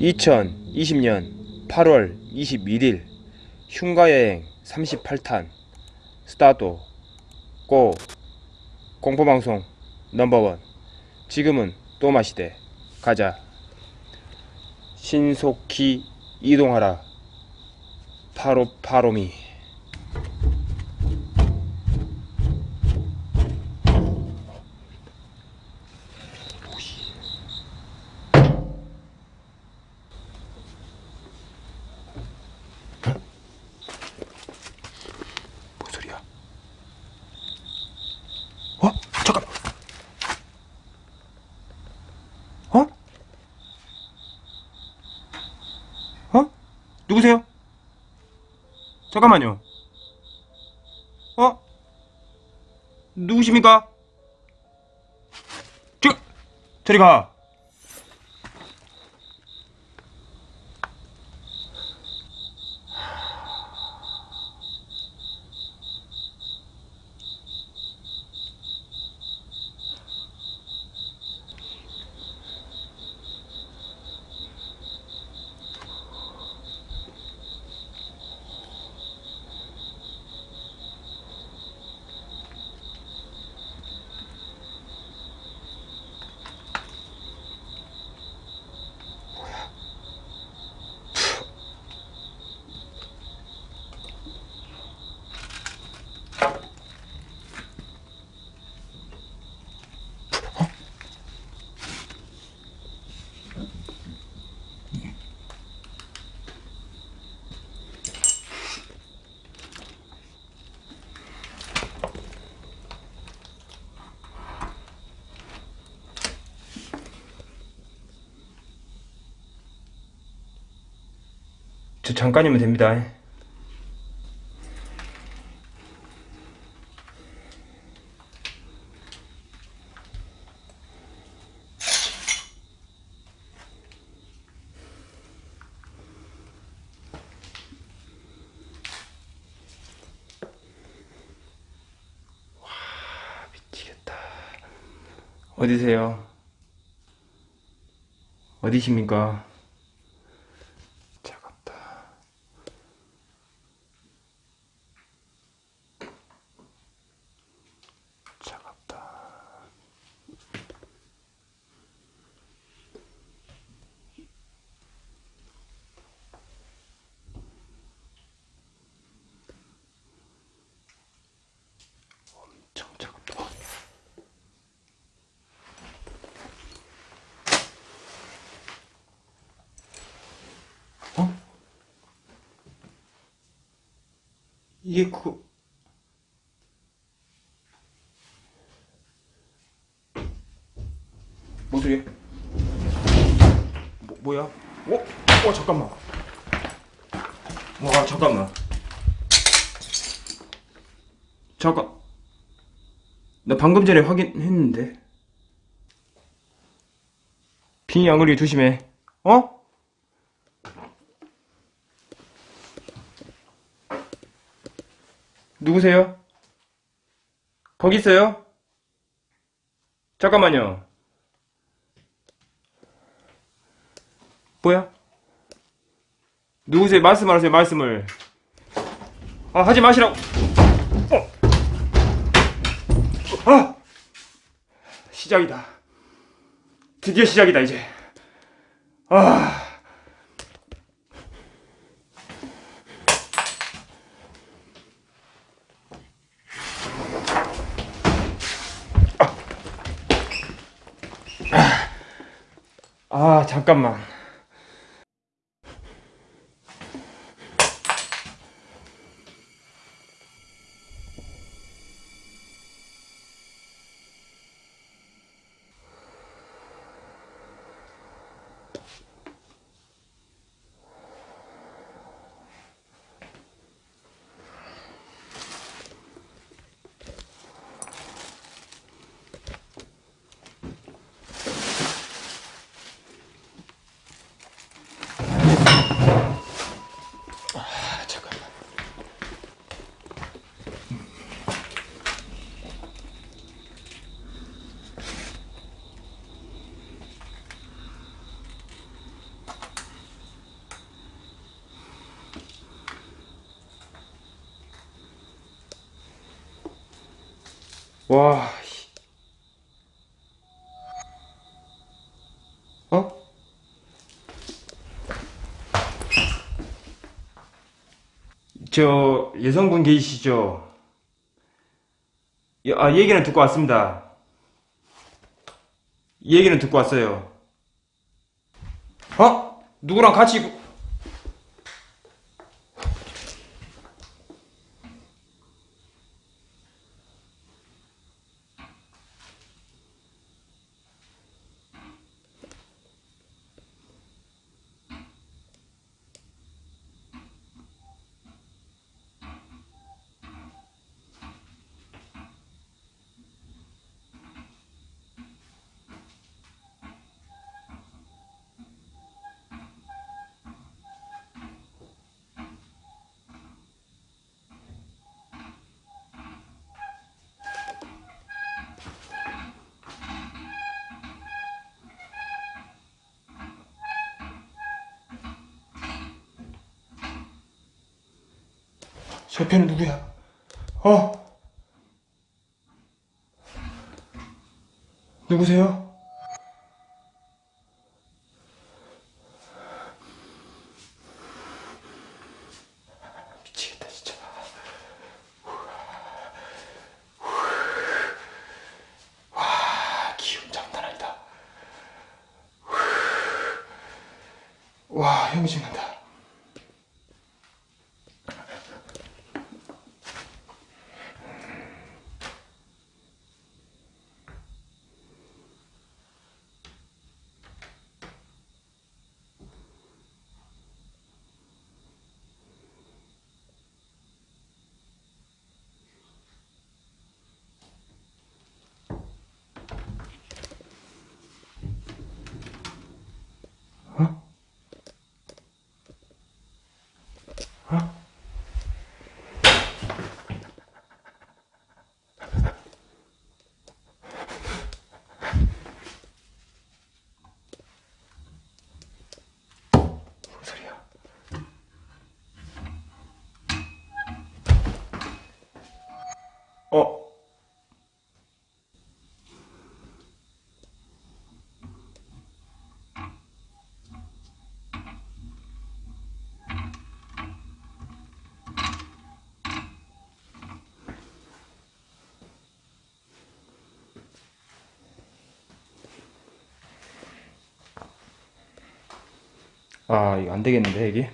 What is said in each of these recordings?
(2020년 8월 21일) 흉가여행 38탄 스타트 고 공포방송 넘버원. 지금은 또 마시되 가자. 신속히 이동하라. 파로파로미 뭔 소리야 어? 잠깐 어? 어? 누구세요? 잠깐만요. 어? 누구십니까? 저, 저리 가. 저 잠깐이면 됩니다. 어디세요? 어디십니까? 이게 그 뭔 소리야? 뭐, 뭐야? 어? 어 잠깐만 와 잠깐만 잠깐 나 방금 전에 확인했는데 안 걸리게 조심해 어? 누구세요? 거기 있어요? 잠깐만요. 뭐야? 누구세요? 말씀하세요, 말씀을. 아, 하지 마시라고. 어. 아! 시작이다. 드디어 시작이다, 이제. 아. 아, 잠깐만. 와, 씨. 어? 저 여성분 계시죠? 예, 아, 얘기는 듣고 왔습니다. 얘기는 듣고 왔어요. 어? 누구랑 같이 저 옆에는 누구야? 어? 누구세요? 미치겠다 진짜. 와 기운 장난 아니다. 와 형이 죽는다. 아, 이거 안 되겠는데, 이게?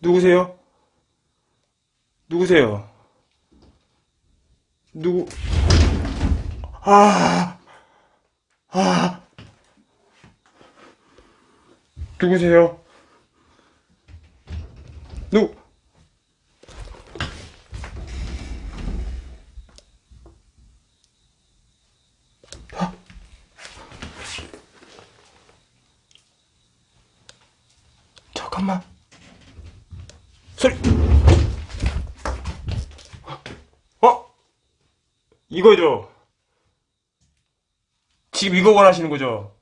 누구세요? 누구세요? 누구? 아, 아, 누구세요? 누? 아. 잠깐만. 소리. 어? 이거죠? 지금 이거 원하시는 거죠?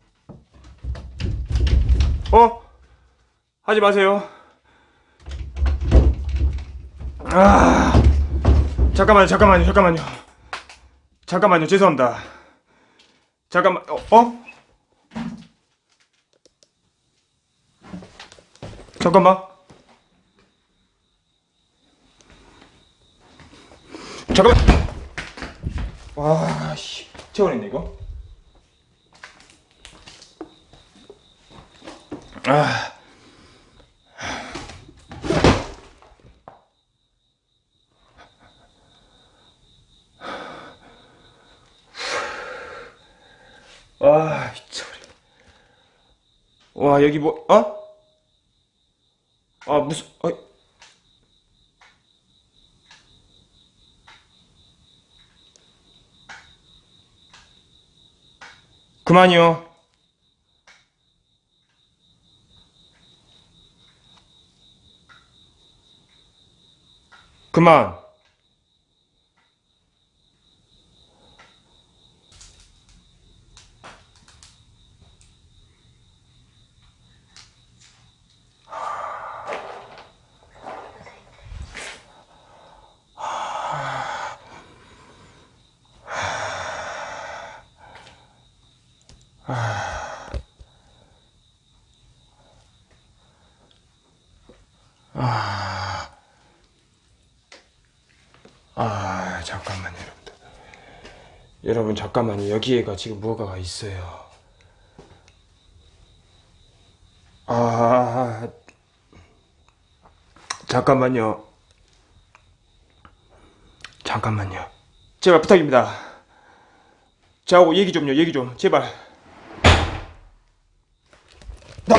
어? 하지 마세요. 아. 잠깐만요, 잠깐만요, 잠깐만요. 잠깐만요, 죄송합니다. 잠깐만, 어? 어? 잠깐만. 잠깐만. 와, 씨. 채워냈네, 이거. 아. 와, 미쳐버려. 와, 여기 뭐, 어? 아, 무슨, 어, 그만이요. 그만. 아, 잠깐만요, 여러분들. 여러분, 잠깐만요. 여기에가 지금 뭐가 있어요. 아, 잠깐만요. 잠깐만요. 제발 부탁입니다. 저하고 얘기 좀요, 얘기 좀. 제발. 나!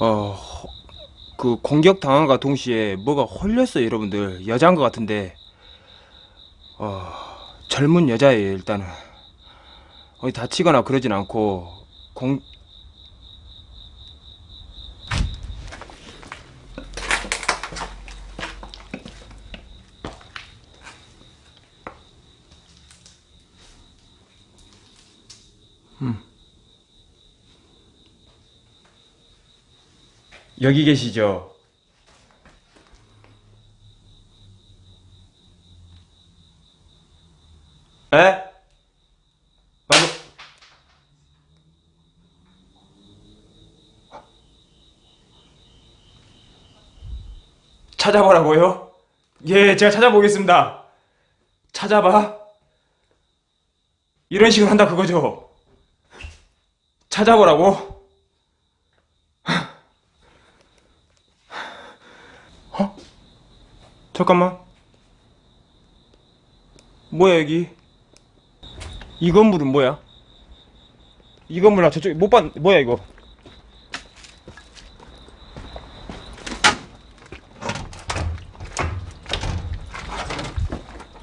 어, 허- 그 공격 당한과 동시에 뭐가 홀렸어요, 여러분들. 여자인 것 같은데, 어, 젊은 여자예요, 일단은. 어디 다치거나 그러진 않고, 공, 여기 계시죠? 에? 방금 찾아보라고요? 예, 제가 찾아보겠습니다. 찾아봐? 이런 식으로 한다 그거죠? 찾아보라고? 잠깐만. 뭐야 여기? 이 건물은 뭐야? 이 건물아 저쪽에 못 봤, 뭐야 이거?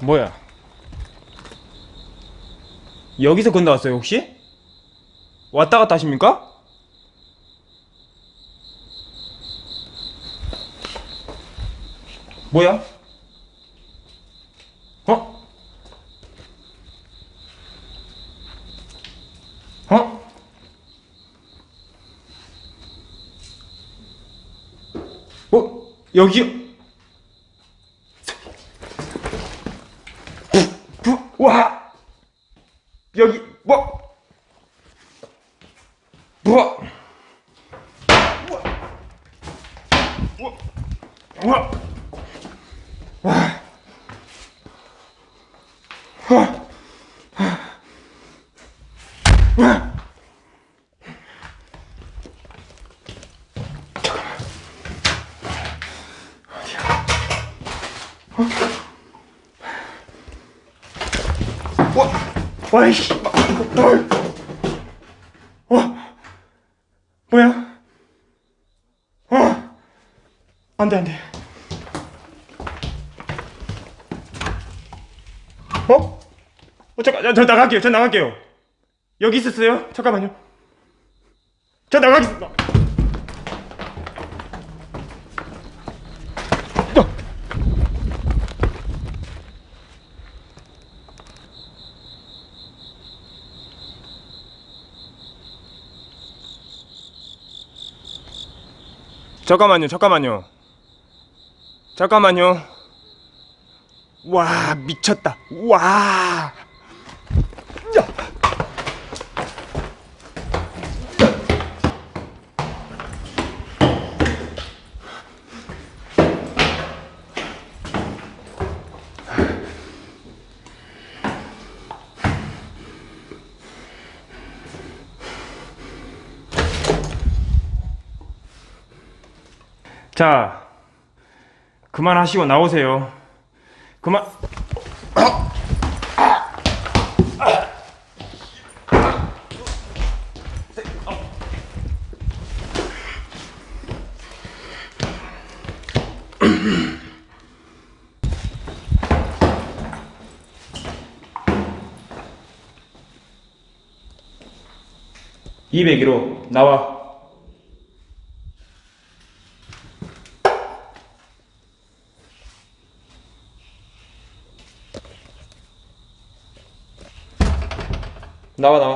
뭐야? 여기서 건너왔어요 혹시? 왔다 갔다 하십니까? 뭐야? 어? 어? 어? 여기 부, 부, 와 여기 뭐 뭐? 우와 우와 와, 와, 이씨, 어, 와, 뭐야? 어, 안 돼, 안 돼. 어? 어, 잠깐, 저, 저 나갈게요, 저 나갈게요. 여기 있었어요? 잠깐만요. 저 나가겠습니다. 잠깐만요, 잠깐만요. 잠깐만요. 와, 미쳤다. 와. 자, 그만하시고 나오세요. 그만. (201호) 나와 나와 나와